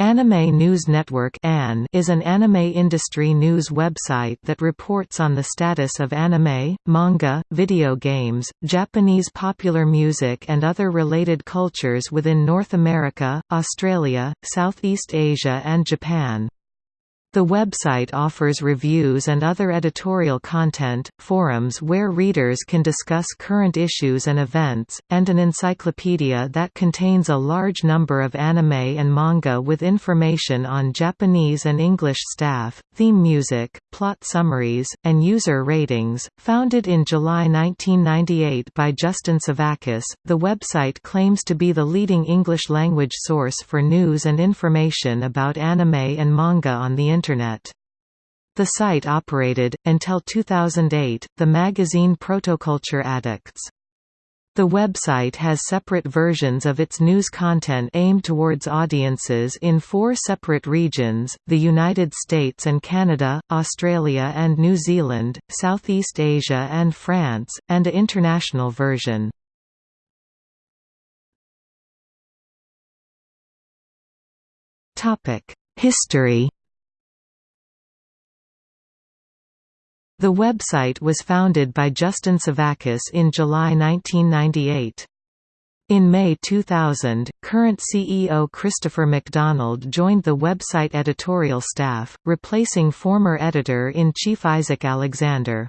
Anime News Network is an anime industry news website that reports on the status of anime, manga, video games, Japanese popular music and other related cultures within North America, Australia, Southeast Asia and Japan. The website offers reviews and other editorial content, forums where readers can discuss current issues and events, and an encyclopedia that contains a large number of anime and manga with information on Japanese and English staff, theme music, plot summaries, and user ratings. Founded in July 1998 by Justin Sevakis, the website claims to be the leading English language source for news and information about anime and manga on the Internet. The site operated, until 2008, the magazine Protoculture Addicts. The website has separate versions of its news content aimed towards audiences in four separate regions, the United States and Canada, Australia and New Zealand, Southeast Asia and France, and a international version. History The website was founded by Justin Sevakis in July 1998. In May 2000, current CEO Christopher Macdonald joined the website editorial staff, replacing former editor-in-chief Isaac Alexander.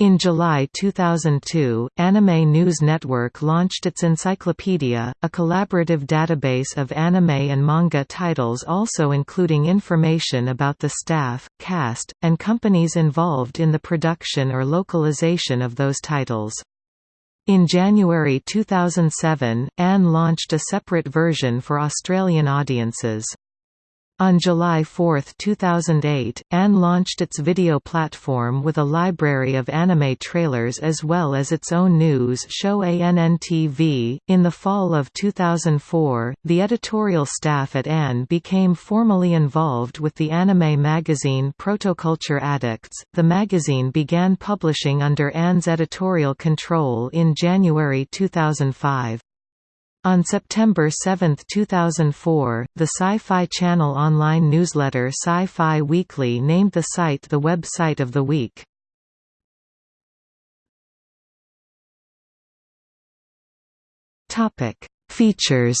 In July 2002, Anime News Network launched its encyclopedia, a collaborative database of anime and manga titles also including information about the staff, cast, and companies involved in the production or localization of those titles. In January 2007, AN launched a separate version for Australian audiences. On July 4, 2008, AN launched its video platform with a library of anime trailers as well as its own news show ANNTV. In the fall of 2004, the editorial staff at AN became formally involved with the anime magazine Protoculture Addicts. The magazine began publishing under AN's editorial control in January 2005. On September 7, 2004, the Sci-Fi Channel online newsletter Sci-Fi Weekly named the site the website of the week. Topic: Features.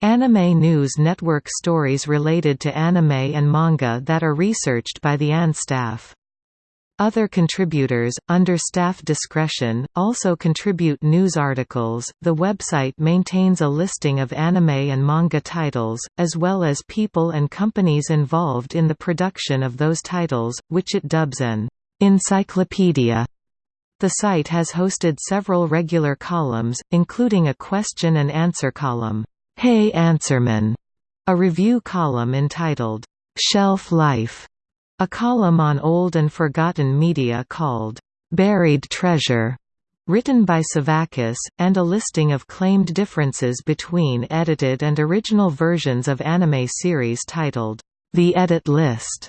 Anime News Network stories related to anime and manga that are researched by the AN staff. Other contributors, under staff discretion, also contribute news articles. The website maintains a listing of anime and manga titles, as well as people and companies involved in the production of those titles, which it dubs an encyclopedia. The site has hosted several regular columns, including a question and answer column, Hey Answerman, a review column entitled, Shelf Life a column on old and forgotten media called, "'Buried Treasure' written by Sevakis, and a listing of claimed differences between edited and original versions of anime series titled, "'The Edit List'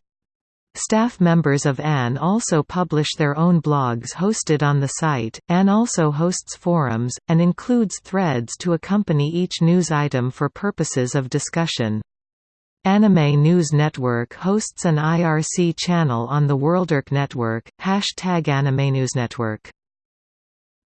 Staff members of AN also publish their own blogs hosted on the site. AN also hosts forums, and includes threads to accompany each news item for purposes of discussion. Anime News Network hosts an IRC channel on the Worlderk network, hashtag AnimeNewsNetwork.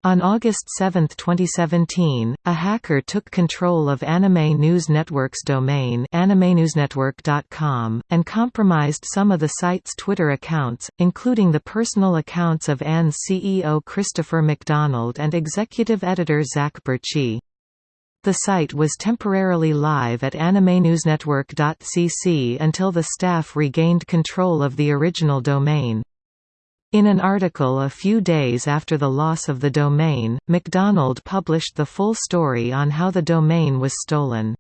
On August 7, 2017, a hacker took control of Anime News Network's domain animenewsnetwork.com, and compromised some of the site's Twitter accounts, including the personal accounts of AN's CEO Christopher Macdonald and executive editor Zach Bertschy. The site was temporarily live at animenewsnetwork.cc until the staff regained control of the original domain. In an article a few days after the loss of the domain, Macdonald published the full story on how the domain was stolen.